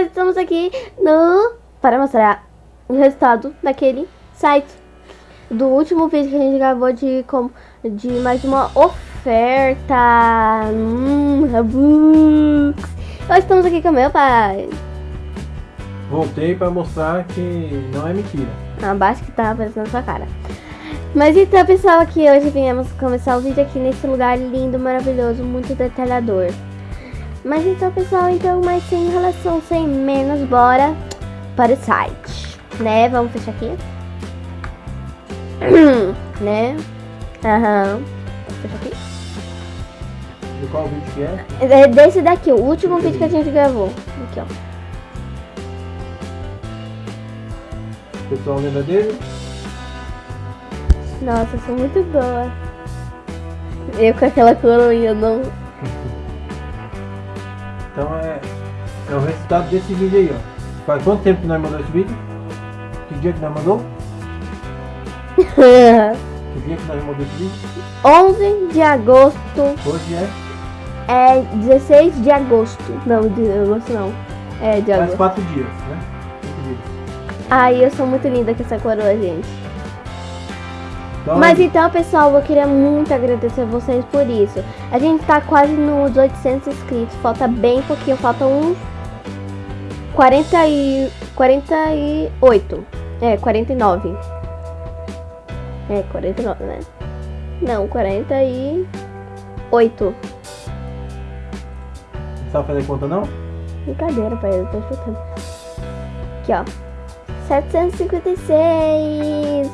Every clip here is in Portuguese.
nós estamos aqui no... Para mostrar o resultado daquele site. Do último vídeo que a gente gravou de, com, de mais uma oferta. Hum, Robux. Nós estamos aqui com meu pai. Voltei pra mostrar que não é mentira. Abaixo que tá aparecendo na sua cara. Mas então, pessoal, aqui hoje viemos começar o vídeo aqui nesse lugar lindo, maravilhoso, muito detalhador. Mas então, pessoal, então, mais sem enrolação, sem menos, bora para o site, né? Vamos fechar aqui. né? Aham. Vamos fechar aqui. De qual vídeo que é? É desse daqui, o último vídeo que a gente gravou. Aqui, ó. Pessoal lembra dele? Nossa, eu sou muito boa. Eu com aquela coroinha, não. Então é, é o resultado desse vídeo aí, ó. Faz quanto tempo que nós mandou esse vídeo? Que dia que nós mandou? Que dia que nós mandou esse vídeo? 11 de agosto. Hoje é? É 16 de agosto. Não, de agosto não. É de Faz agosto. quatro dias, né? Dias. Ai, eu sou muito linda com essa coroa, gente. Então, Mas então, pessoal, eu queria muito agradecer a vocês por isso. A gente tá quase nos 800 inscritos. Falta bem pouquinho, falta uns 40 e 48. É, 49. É, 49, né? Não, 48. Não sabe fazer conta não? Brincadeira, pai, eu tô chutando. Aqui, ó. 756.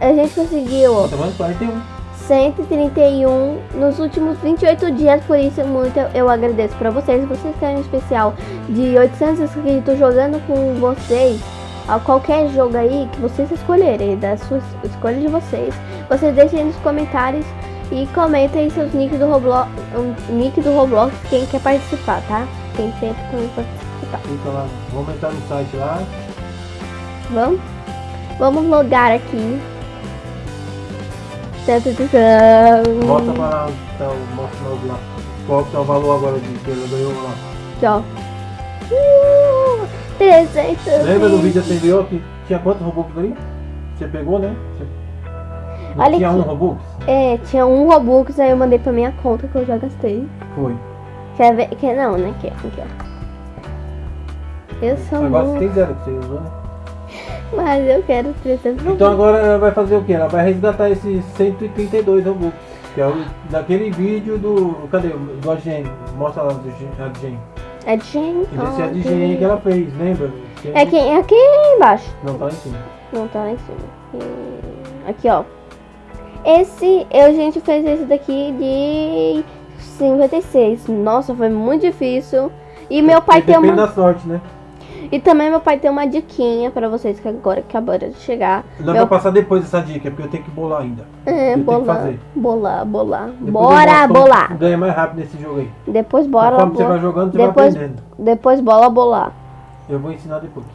A gente conseguiu. Tá falando 41. 131 nos últimos 28 dias, por isso muito eu, agradeço pra vocês. Vocês querem um especial de 800 inscritos jogando com vocês, a qualquer jogo aí que vocês escolherem, da sua escolha de vocês, vocês deixem nos comentários e comentem seus nicks do Roblox, um, nick do Roblox, quem quer participar, tá? Quem sempre também participar. Então lá, vamos entrar no site lá. Vamos? Vamos logar aqui. Pra lá, tá, mostra logo lá. Qual que tá o valor agora de que ela ganhou lá? Ó. Uh, 300 Lembra do vídeo anterior que tinha quantos Robux ali? Você pegou, né? Não Olha tinha aqui. um Robux? É, tinha um Robux, aí eu mandei pra minha conta que eu já gastei. Foi. Quer ver? Quer, não, né? Quer, aqui, ó. Eu sou Agora você tem zero que você usou, né? Mas eu quero 300 Então agora ela vai fazer o que? Ela vai resgatar esses 132 Robux. Que é o daquele vídeo do. Cadê? Do Agen. Mostra lá do Gen- Agen. É de gente. Que ela fez, lembra? Que- É aqui, é aqui embaixo. Não, tá lá em cima. Não tá lá em cima. Hum, Aqui, ó. Esse, eu, a gente fez esse daqui de 56. Nossa, foi muito difícil. E meu pai tem Depende uma... da sorte, né? E também meu pai tem uma diquinha pra vocês que agora acabaram de chegar. Dá Meu... pra passar depois essa dica, porque eu tenho que bolar ainda. É, eu que bolar, fazer. bolar, bolar. Depois Bora, bolar. Ganha mais rápido nesse jogo aí. Depois bora, Conforme você vai bolar. jogando, você Depois- vai aprendendo. Depois bola, bolar. Eu vou ensinar depois.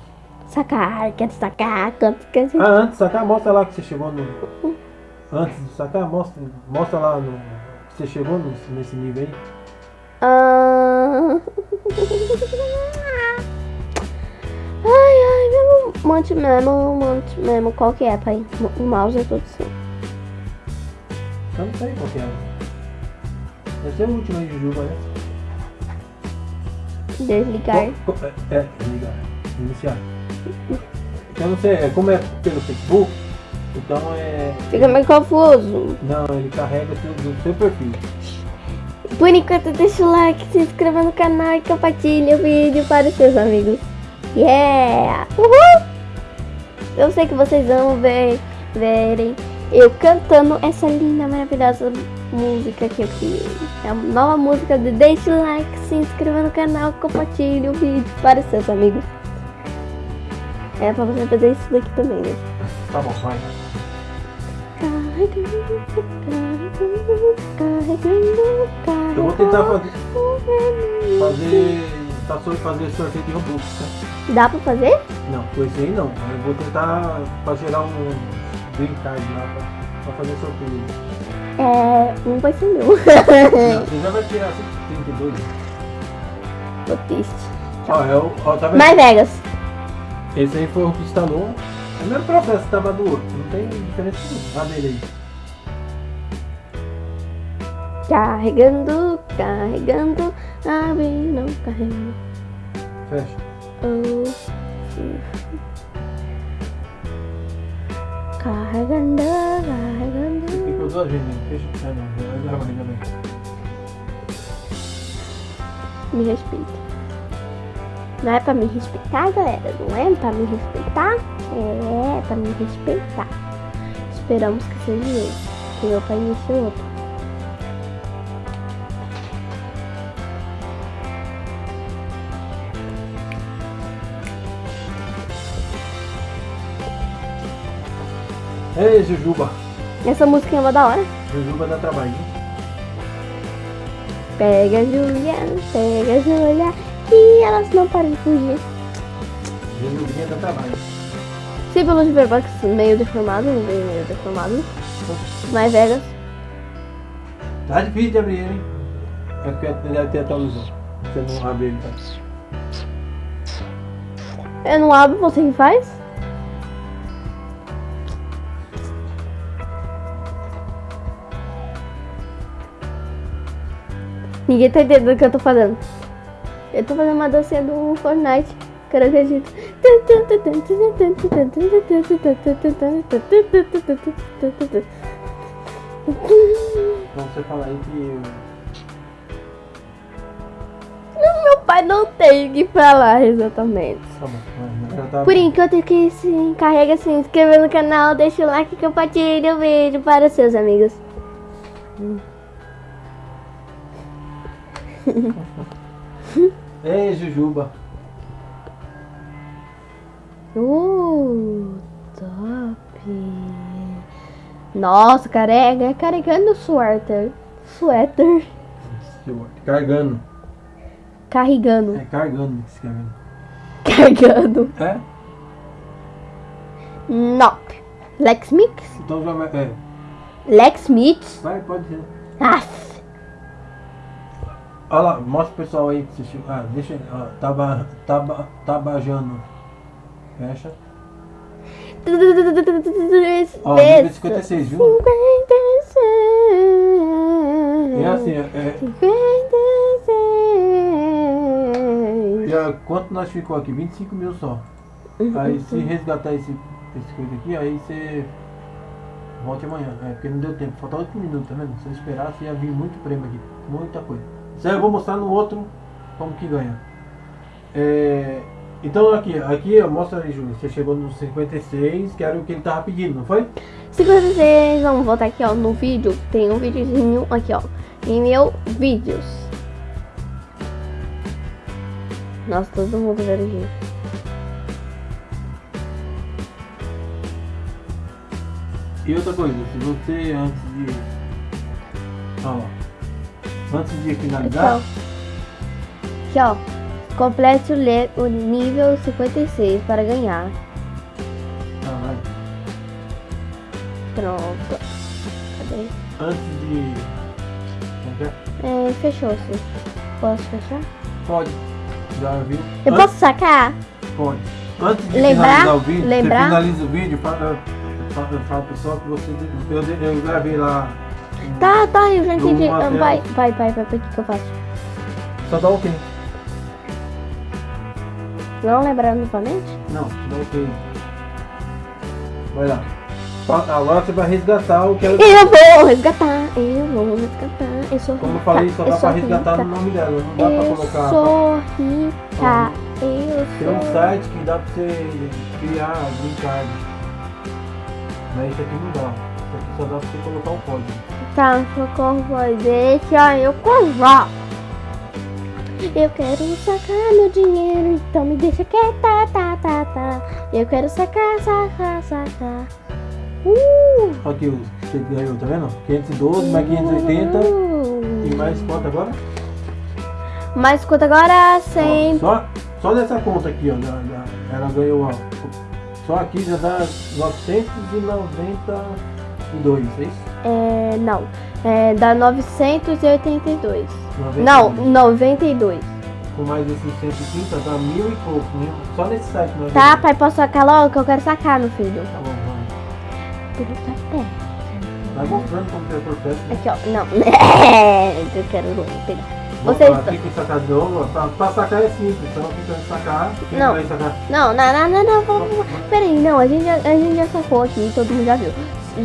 Sacar, quer sacar, quanto que a gente... Ah, antes de sacar, mostra lá que você chegou no. Antes de sacar, mostra, mostra lá no. que você chegou no- nesse nível aí. Ah. Ai, ai, mesmo, monte mesmo, monte mesmo, qual que é, pai? O mouse é todo assim. Eu não sei qual que é. Deve ser o último aí Juba, né? Desligar. Co- É, é, ligar. Iniciar. Eu não sei, é, como é pelo Facebook, então é. Fica meio confuso. Não, ele carrega do, do seu perfil. Por enquanto, deixa o like, se inscreva no canal e compartilhe o vídeo para os seus amigos. Yeah! Uhul! Eu sei que vocês amam ver, verem eu cantando essa linda, maravilhosa música que eu criei. É a nova música de Deixe o like, se inscreva no canal, compartilhe o vídeo para seus amigos. É pra você fazer isso daqui também, né? Tá bom, vai. Eu vou tentar fazer. Fazer. Tá só fazer sorteio de Robux, tá? Dá pra fazer? Não, com esse aí não. Eu vou tentar pra gerar um green card lá pra, pra fazer sorteio. É. Um vai ser meu. Não, você já vai tirar 132. Tô triste. Ó, é o, ó, tá vendo? Mais Vegas. Esse aí foi o que instalou. É o mesmo processo que tava do outro. Não tem diferença nenhuma. A dele aí. Carregando, carregando, abrindo, carregando. Fecha. Oh. Carregando, carregando. Ficou duas vezes, né? Fecha. Ah, não. Vai dar ainda bem. Me respeita. Não é pra me respeitar, galera. Não é pra me respeitar. É pra me respeitar. Esperamos que seja esse. Que meu pai iniciou outro. Ei, Jujuba. Essa música é uma da hora. Jujuba dá trabalho. Pega a Julia, pega a Julia. Que elas não param de fugir. Jujubinha dá trabalho. Símbolo de Verbax meio deformado, meio, meio deformado. Mais Vegas. Tá difícil de abrir ele, hein? É porque ele deve ter atualizado. Você não abre ele, tá? Eu não abro, você que faz? Ninguém tá entendendo o que eu tô fazendo. Eu tô fazendo uma dancinha do Fortnite. Caranguejito. Então você fala aí que. Meu pai não tem que falar exatamente. Tá. Por enquanto que se encarrega se inscrever no canal, deixa o like, compartilha o vídeo para seus amigos. Ei, Jujuba. Uh, top. Nossa, carrega, carregando o suéter. Suéter. Carregando. Carregando. É carregando que ver. Carregando. É? Nope. Lex Mix? Então já vai. É. Lex Mix? Vai, pode ser. Aff. Olha lá, mostra pro pessoal aí que chegou. Ah, deixa. Ó, taba, taba, tabajando. Fecha. Ó, nível 56, viu? 56. E assim, é, 56. e, ó, quanto nós ficou aqui? 25 mil só. Aí se resgatar esse, esse coisa aqui, aí você volte amanhã. É, porque não deu tempo, falta 8 minutos, tá vendo? Se eu esperasse ia vir muito prêmio aqui. Muita coisa. Isso aí eu vou mostrar no outro como que ganha. É, então aqui, aqui ó, mostra aí, Júlio. Você chegou no 56, que era o que ele tava pedindo, não foi? 56, vamos voltar aqui ó, no vídeo, tem um videozinho aqui ó, em meu vídeos. Nossa, todo mundo vendo aqui. E outra coisa, se você antes de. Ó, antes de finalizar. ó, aqui ó, complete o, o nível 56 para ganhar. Ah, vai. Pronto. Cadê? Antes de. é? Fechou-se. Posso fechar? Pode. Já viu? Eu Antes- posso sacar? Pode. Antes de Lembrar? finalizar o vídeo, Lembrar? você finaliza o vídeo, fala, fala pro pessoal que você. Eu, eu gravei lá. Um- Tá, tá, eu já Eu entendi. Ah, Vai, vai, vai, vai, o que que eu faço? Só dá ok. Não lembrar novamente? Não, dá ok. Vai lá. Agora você vai resgatar o que ela. Eu vou resgatar, eu vou resgatar. Eu sou Como eu rica, falei, só eu dá pra resgatar rica, no nome dela, não dá pra Eu colocar. sou rica, eu Tem um sou. site que dá pra você criar green card. Mas esse aqui não dá. Esse aqui só dá pra você colocar o código. Tá, socorro, vai, deixa eu covar. Eu quero sacar meu dinheiro, então me deixa quieta, tá, tá, tá. Eu quero sacar, sacar, sacar. Uh! Aqui os que você ganhou, tá vendo? 512 mais 580 e mais quanto agora? Mais quanto agora? Ó, 100. só, só nessa conta aqui, ó. da- da- ela ganhou, ó. Só aqui já dá 992, é isso? É, não. É, dá 982. 92. Não, 92. com mais esses 130 dá mil e pouco, só nesse site nós Tá, pai, posso sacar logo que eu quero sacar, meu filho. Tá bom, vamos. Tudo tá perto. Vai mostrando como que é por perto. né? Aqui, ó. Não. eu quero logo pegar. Vou Vocês falar, Tem que sacar de novo, pra, pra sacar é simples, então fica sacar, quem Não. vai sacar? Não, não, não, não, não. vamos- vamos- Peraí, não, a gente, já, a gente já sacou aqui, todo mundo já viu.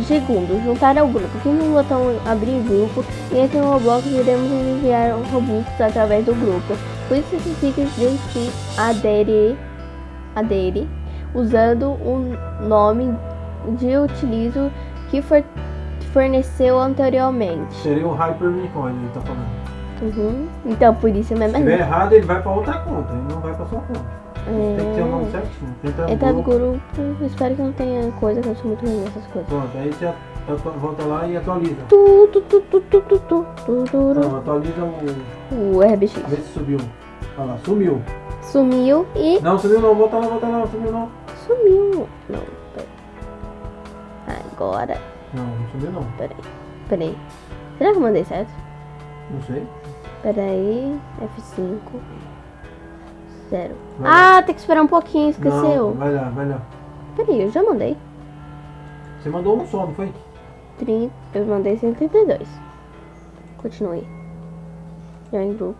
Segundo, juntar ao grupo. Clique no botão abrir grupo e entre no Roblox iremos enviar um Robux através do grupo. Por isso significa de se aderir, aderir usando o nome de utilizo que for, forneceu anteriormente. Seria o Hyper Unicórnio, ele tá falando. Uhum. Então, por isso mesmo. Se tiver errado, ele vai pra outra conta, ele não vai pra sua conta. Tem que ter o nome É, certinho. Tenta Entra no no grupo. grupo, espero que não tenha coisa que eu sou muito ruim nessas coisas. Pronto, aí você volta lá e atualiza. Tu, tu, tu, tu, tu, tu, tu, tu, tu, Não, atualiza o. O RBX Vê se subiu. Olha lá, sumiu. sumiu e Não, sumiu não, volta lá, volta lá, sumiu não. sumiu. Não, peraí. Agora, Não, não sumiu não. peraí. Peraí. Será que eu mandei certo? Não sei. Peraí. F5. Zero. Vai Ah, tem que esperar um pouquinho, Não, esqueceu. vai lá, vai lá. Peraí, eu já mandei. Você mandou um só, não foi? 30, eu mandei 132. Continue. Join group.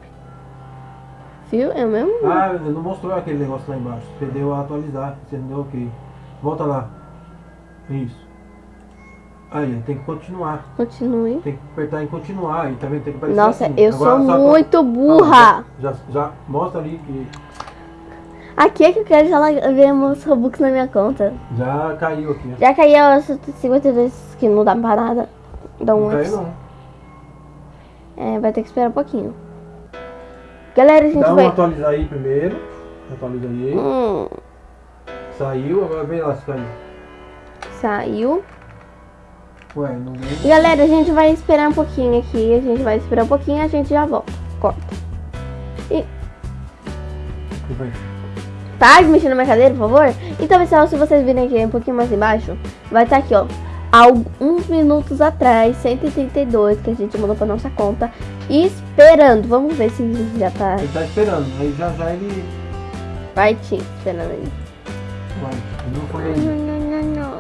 Viu? É o mesmo? Ah, não mostrou aquele negócio lá embaixo. Você deu a atualizar, você não deu ok. Volta lá. Isso. Aí, tem que continuar. Continue. Tem que apertar em continuar. Aí, tá vendo? Tem que aparecer Nossa, assim. eu Agora, sou muito burra. Já, já mostra ali que Aqui é que eu quero já ver meus Robux na minha conta. já caiu aqui. Já caiu os 52 que não dá pra nada. Dá um Não caiu não. É, vai ter que esperar um pouquinho. Galera, a gente Dá uma vai. atualizar aí primeiro. Atualiza aí. Hum, Saiu, agora vem lá se caiu. saiu. Ué, não vem. Galera, a gente vai esperar um pouquinho aqui. A gente vai esperar um pouquinho e a gente já volta. Corta. Que foi? De mexer na minha cadeira, por favor. Então, pessoal, se vocês virem aqui um pouquinho mais embaixo, vai estar aqui, ó. Alguns minutos atrás, 132, que a gente mandou pra nossa conta. Esperando. Vamos ver se já tá. Ele tá esperando. Aí já já ele Vai, Tim, esperando aí. vai. Não foi ainda. não, não, não.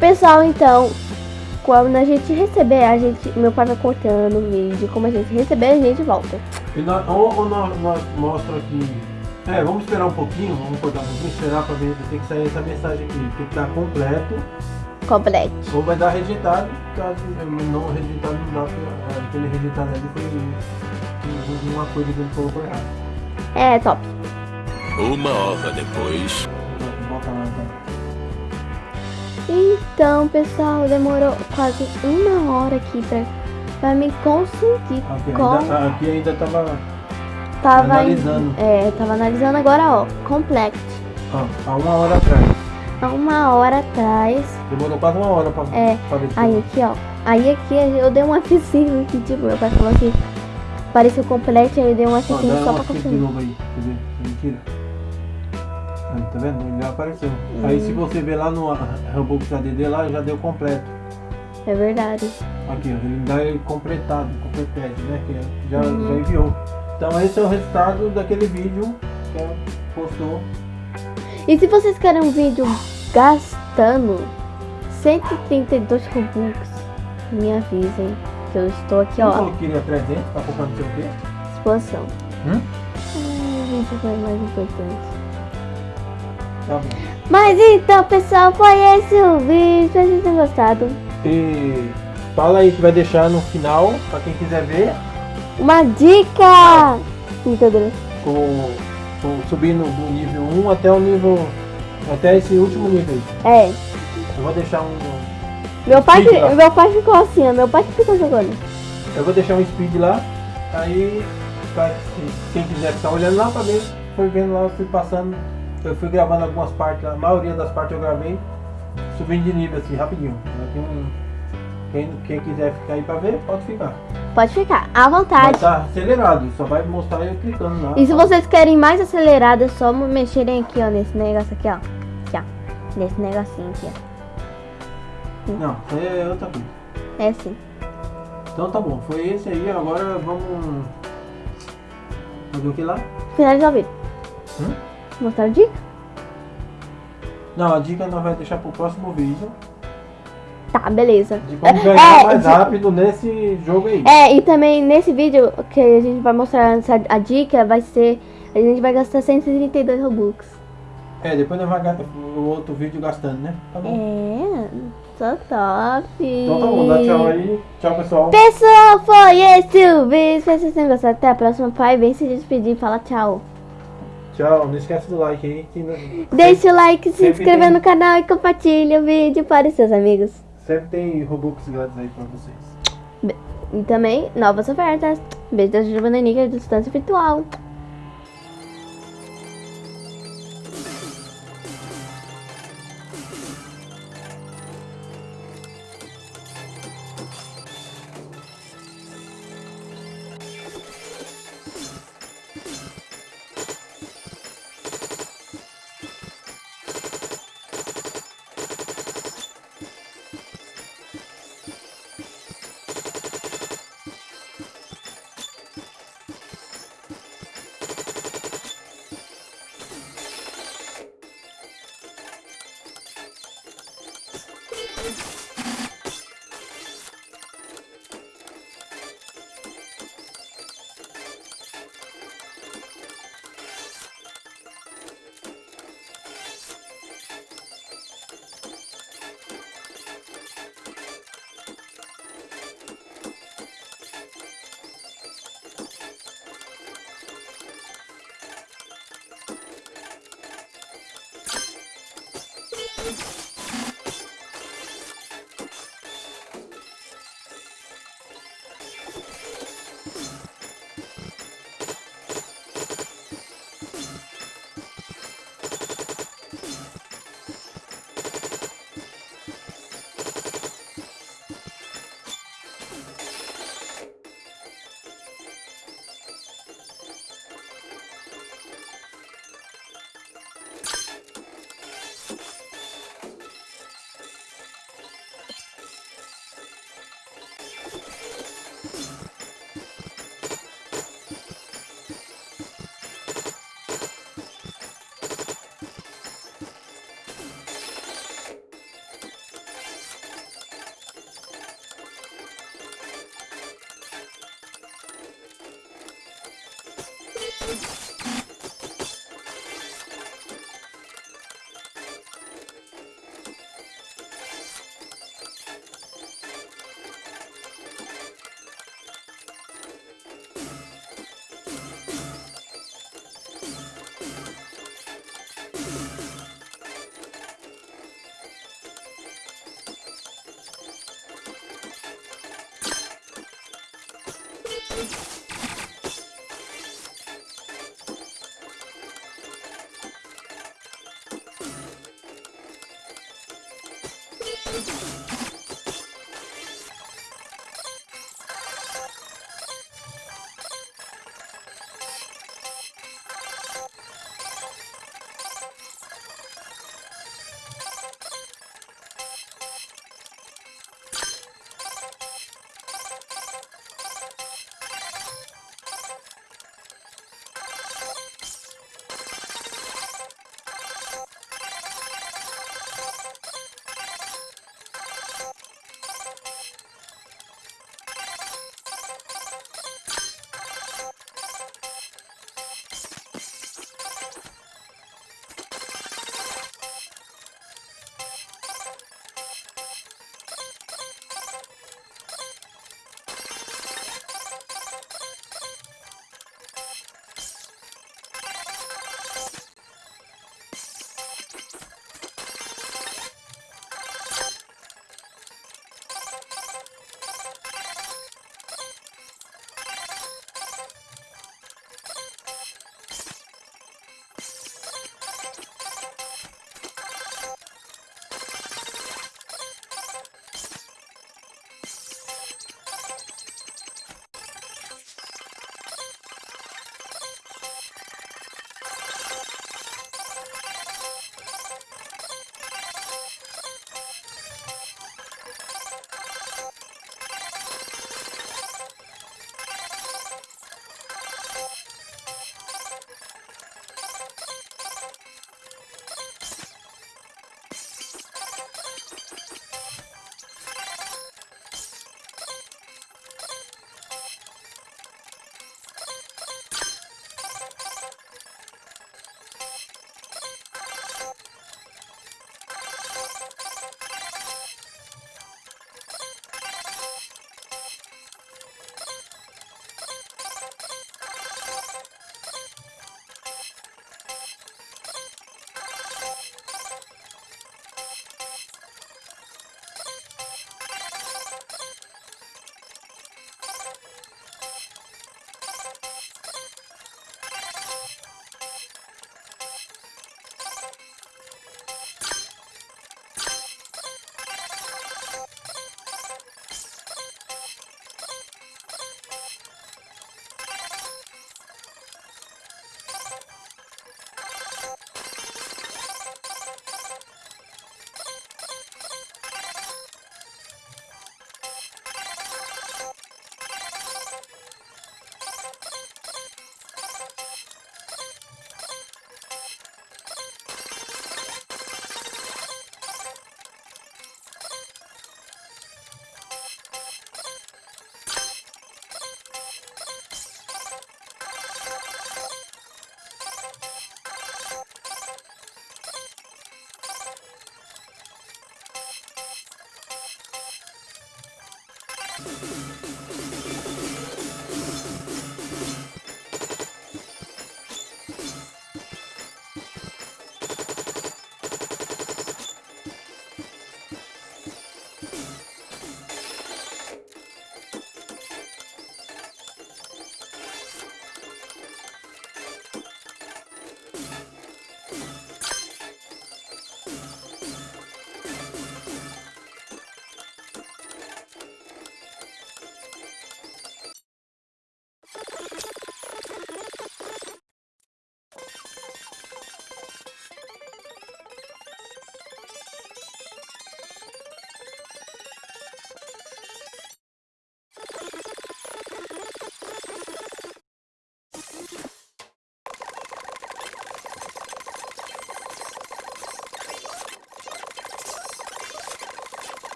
Pessoal, então, quando a gente receber, a gente, meu pai vai cortando o vídeo. Como a gente receber, a gente volta. E nós, ou, ou nós, nós mostra aqui. É, vamos esperar um pouquinho, vamos cortar um pouquinho, esperar pra ver, tem que sair essa mensagem aqui, tem que estar completo, Complete. ou vai dar rejeitado, caso não rejeitado não dá, porque aquele rejeitado ali foi uma coisa que ele colocou errado. É, top. Uma hora depois. Então. Então, pessoal, demorou quase uma hora aqui pra, pra me conseguir. Aqui com... ainda, aqui ainda tava tava analisando. É, tava analisando agora, ó. Complete. ó, há uma hora atrás. Há uma hora atrás. Demorou quase uma hora pra, É, pra Aí aqui, ó. Aí aqui eu dei um F5 que tipo, meu pai falou que pareceu complete, aí eu dei um Ó, F5 dá só uma pra clique de novo aí, quer? Mentira. Aí, tá vendo? Ele já apareceu. Aí se você ver lá no Robux ADD lá, já deu completo. É verdade. Aqui, ele dá completado, completado, né? Que já, Uhum. já enviou. Então esse é o resultado daquele vídeo que ela postou. E se vocês querem um vídeo gastando 132 Robux, me avisem. Que eu estou aqui, ó. que queria 300, tá focando não sei o quê. Expansão. Hum? Vídeo foi mais importante. Tá bom. Mas então, pessoal, foi esse o vídeo. Espero que vocês tenham gostado. E fala aí que vai deixar no final, pra quem quiser ver, Uma dica! Brincadeira. com, com subindo do nível 1 até o nível. Até esse último nível aí. É. Eu vou deixar um. Meu pai, meu pai ficou assim, ó. Meu pai que ficou jogando. Eu vou deixar um speed lá. Aí pra quem quiser ficar olhando lá pra ver, foi vendo lá, eu fui passando. Eu fui gravando algumas partes, a maioria das partes eu gravei, subindo de nível assim, rapidinho. Um- Quem, quem quiser ficar aí pra ver, pode ficar. Pode ficar, à Vai vontade. estar acelerado, só vai mostrar eu clicando lá. E se vocês querem mais acelerado, é só mexerem aqui, ó, nesse negócio aqui, ó. Aqui, ó. Nesse negocinho aqui, ó. Não, isso aí é outra coisa. É assim. Então tá bom, foi esse aí, agora vamos fazer o que lá? Finalizar o vídeo. Hum? Mostrar a dica? Não, a dica nós vai deixar pro próximo vídeo. Tá, beleza. De como ganhar É, mais de- rápido nesse jogo aí. É, e também nesse vídeo que a gente vai mostrar a dica vai ser. A gente vai gastar 132 Robux. É, depois nós vamos gastar o outro vídeo gastando, né? Tá bom. É, só top. Então tá bom, dá tchau aí. Tchau, pessoal. Pessoal, foi esse o vídeo. Espero que vocês tenham gostado. Até a próxima. Pai, vem se despedir e fala tchau. Tchau, não esquece do like aí. Que não- Deixa o like, se inscreva tem- no canal e compartilha o vídeo para os seus amigos. Sempre tem Robux grátis aí pra vocês. E também novas ofertas. Beijo da Giovanna Nica de distância virtual.